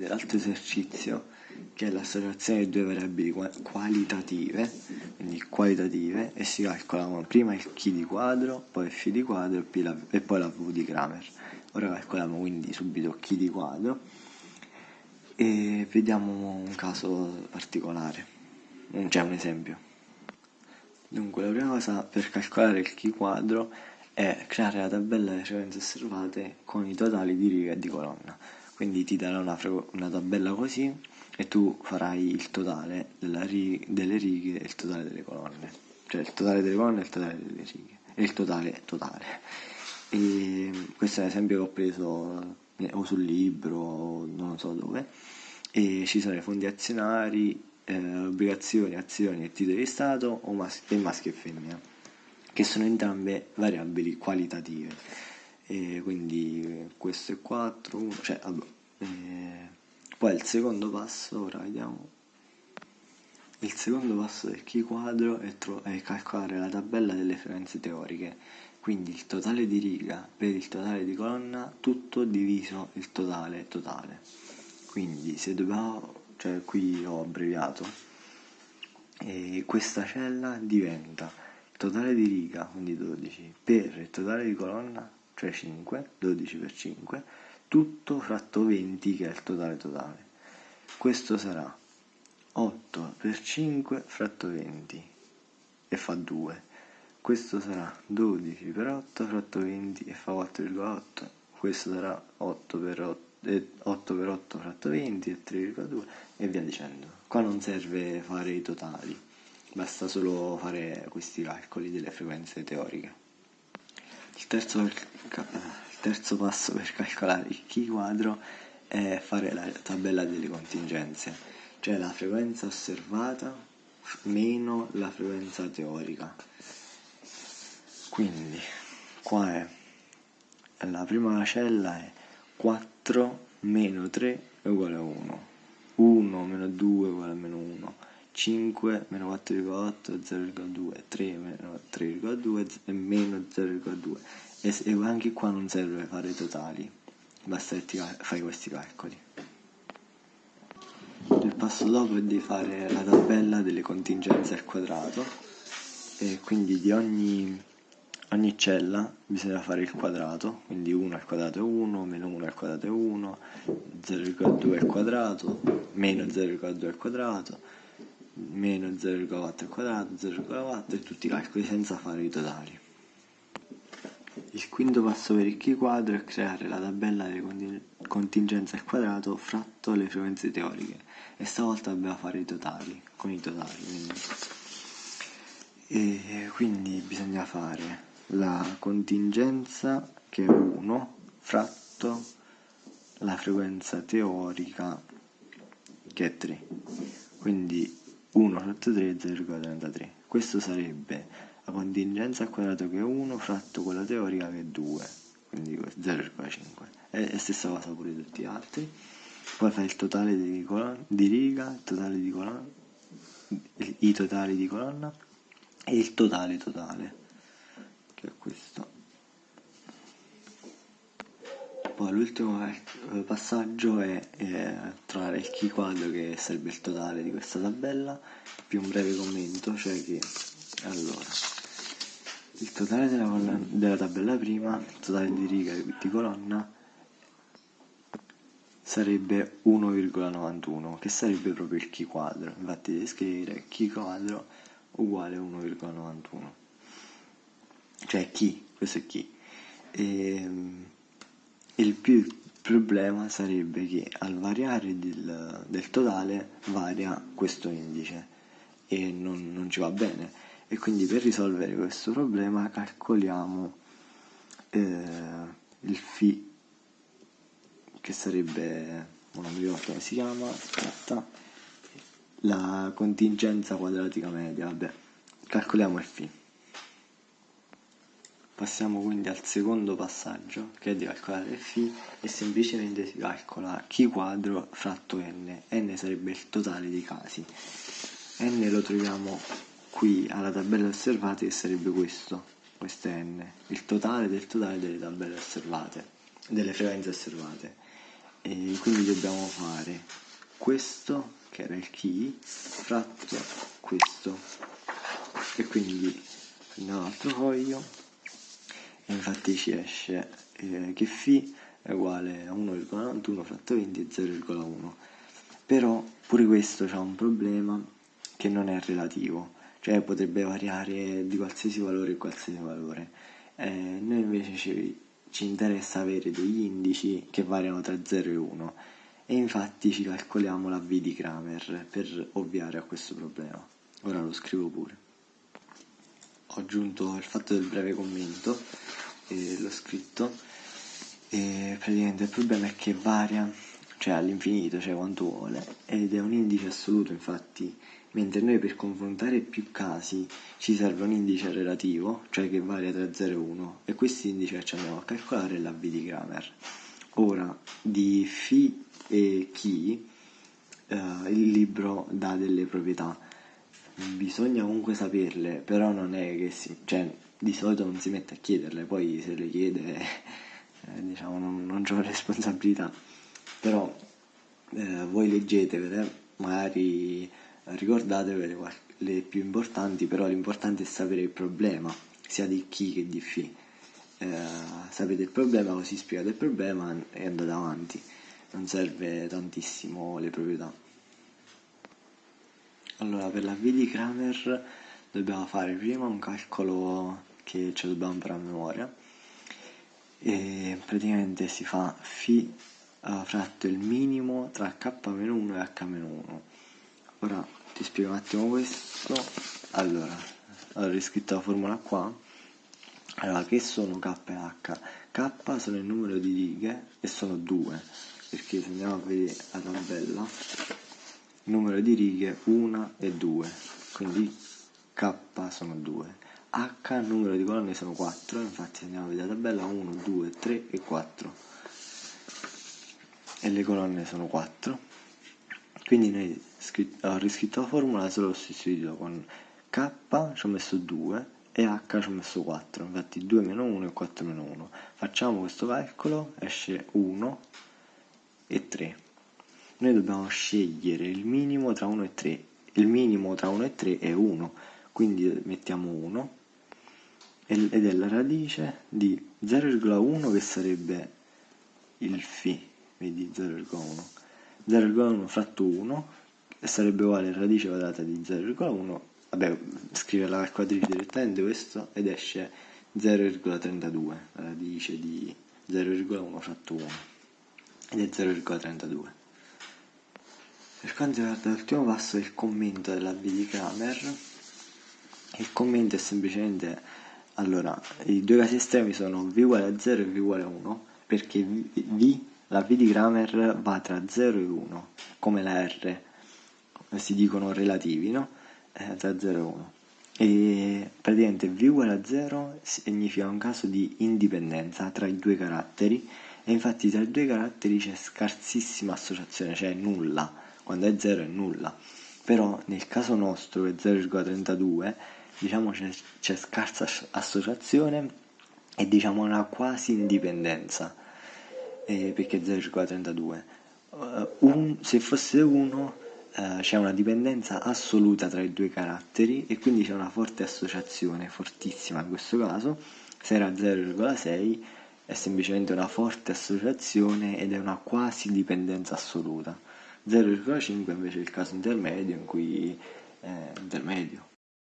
L'altro esercizio che è l'associazione di due variabili qualitative, quindi qualitative, e si calcolano prima il chi di quadro, poi il φ di quadro e poi la v di Kramer. Ora calcoliamo quindi subito chi di quadro e vediamo un caso particolare, cioè un esempio. Dunque la prima cosa per calcolare il chi quadro è creare la tabella delle frequenze osservate con i totali di riga e di colonna quindi ti darà una, una, tabella così e tu farai il totale rig delle righe e il totale delle colonne. Cioè il totale delle colonne e il totale delle righe. E il totale totale. E questo è un esempio che ho preso eh, o sul libro o non so dove. E ci sono i fondi azionari eh, obbligazioni, azioni e titoli di Stato o mas e maschio e femmina che sono entrambe variabili qualitative e quindi questo è 4, 1, cioè vabbè, eh, poi il secondo passo, ora vediamo, il secondo passo del key quadro è, è calcolare la tabella delle frequenze teoriche, quindi il totale di riga per il totale di colonna, tutto diviso il totale totale. Quindi se dobbiamo, cioè qui ho abbreviato, e questa cella diventa totale di riga, quindi 12, per il totale di colonna cioè 5, 12 per 5, tutto fratto 20 che è il totale totale. Questo sarà 8 per 5 fratto 20 e fa 2. Questo sarà 12 per 8 fratto 20 e fa 4,8. Questo sarà 8 per 8, 8 per 8 fratto 20 e 3,2 e via dicendo. Qua non serve fare i totali, basta solo fare questi calcoli delle frequenze teoriche. Il terzo, il terzo passo per calcolare il chi quadro è fare la tabella delle contingenze, cioè la frequenza osservata meno la frequenza teorica. Quindi qua è la prima cella è 4 meno 3 è uguale a 1, 1 meno 2 è uguale a meno 1, 5 meno 4,8 0,2 3 meno 3,2 e meno 0,2 e, e anche qua non serve fare i totali basta che fai questi calcoli. Il passo dopo è di fare la tabella delle contingenze al quadrato e quindi di ogni, ogni cella bisogna fare il quadrato quindi 1 al quadrato è 1 meno 1 al quadrato è 1 0,2 al quadrato meno 0,2 al quadrato meno 0,4 al quadrato, 0,4 e tutti i calcoli senza fare i totali. Il quinto passo per il chi quadro è creare la tabella delle contingenze al quadrato fratto le frequenze teoriche e stavolta dobbiamo fare i totali, con i totali. Quindi. E quindi bisogna fare la contingenza che è 1 fratto la frequenza teorica che è 3. Quindi 1 fratto 3 è 0,33 questo sarebbe la contingenza al quadrato che è 1 fratto quella teorica che è 2 quindi 0,5 e la stessa cosa pure tutti gli altri. Poi fai il totale di, colonna, di riga il totale di colonna i totali di colonna e il totale totale che è questo poi l'ultimo passaggio è, è trovare il key quadro che sarebbe il totale di questa tabella. Più un breve commento cioè che allora il totale della, della tabella prima il totale di riga di colonna sarebbe 1,91 che sarebbe proprio il chi quadro infatti devi scrivere chi quadro uguale 1,91 cioè chi? Questo è chi? E, ehm, il problema sarebbe che al variare del, del totale varia questo indice e non, non, ci va bene. E quindi per risolvere questo problema calcoliamo eh, il φ che sarebbe non mi ricordo come si chiama aspetta la contingenza quadratica media vabbè calcoliamo il φ Passiamo quindi al secondo passaggio, che è di calcolare φ, e semplicemente si calcola chi quadro fratto n. n sarebbe il totale dei casi. n lo troviamo qui alla tabella osservate, che sarebbe questo, questo è n, il totale del totale delle tabelle osservate, delle frequenze osservate. e quindi dobbiamo fare questo che era il key fratto questo e quindi prendiamo un altro foglio infatti ci esce eh, che φ è uguale a 1,91 fratto 20 e 0,1 però pure questo ha un problema che non è relativo cioè potrebbe variare di qualsiasi valore in qualsiasi valore eh, noi invece ci, ci interessa avere degli indici che variano tra 0 e 1 e infatti ci calcoliamo la V di Kramer per ovviare a questo problema. Ora lo scrivo pure. Ho aggiunto il fatto del breve commento e l'ho scritto e praticamente il problema è che varia, cioè all'infinito, cioè quanto vuole, ed è un indice assoluto infatti, mentre noi per confrontare più casi ci serve un indice relativo, cioè che varia tra 0 e 1, e questo indice ci andiamo a calcolare la V di Kramer. Ora, di φ e chi eh, il libro dà delle proprietà. Bisogna comunque saperle, però non è che si, cioè, di solito non si mette a chiederle, poi se le chiede eh, diciamo non, non c'ho responsabilità. Però eh, voi leggetevele, magari ricordatevele le più importanti, però l'importante è sapere il problema, sia di chi che di fi. Eh, sapete il problema, così spiegate il problema e andate avanti non serve tantissimo le proprietà. Allora, per la V di Kramer dobbiamo fare prima un calcolo che ci dobbiamo imparare a memoria e praticamente si fa φ fratto il minimo tra k-1 e h-1. Ora ti spiego un attimo questo. Allora, ho riscritto la formula qua. Allora, che sono k e h? K sono il numero di righe e sono 2 perché se andiamo a vedere la tabella numero di righe 1 e 2 quindi k sono 2 h numero di colonne sono 4 infatti andiamo a vedere la tabella. 1 2 3 e 4 e le colonne sono 4 quindi noi ho riscritto la formula solo sostituito con k ci ho messo 2 e h ci ho messo 4 infatti 2 meno 1 e 4 meno 1 facciamo questo calcolo. Esce 1 e 3. Noi dobbiamo scegliere il minimo tra 1 e 3. Il minimo tra 1 e 3 è 1, quindi mettiamo 1 ed è la radice di 0,1 che sarebbe il φ, vedi 0,1. 0,1 fratto 1 sarebbe uguale a radice quadrata di 0,1 vabbè scrive la calcolatrice direttamente questo ed esce 0,32 radice di 0,1 fratto 1 ed è 0,32. Per quanto riguarda l'ultimo passo, il commento della V di Kramer, il commento è semplicemente, allora, i due casi estremi sono V uguale a 0 e V uguale a 1, perché v, la V di Kramer va tra 0 e 1, come la R, si dicono relativi, no? Eh, tra 0 e 1. E praticamente V uguale a 0 significa un caso di indipendenza tra i due caratteri e infatti tra i due caratteri c'è scarsissima associazione, cioè nulla, quando è 0 è nulla, però nel caso nostro è 0,32 diciamo c'è, c'è scarsa associazione e diciamo una quasi indipendenza, eh, perché è 0,32. Uh, un, se fosse 1 uh, c'è una dipendenza assoluta tra i due caratteri e quindi c'è una forte associazione, fortissima in questo caso, se era 0,6 è semplicemente una forte associazione ed è una quasi dipendenza assoluta. 0,5 invece è il caso intermedio in cui è intermedio.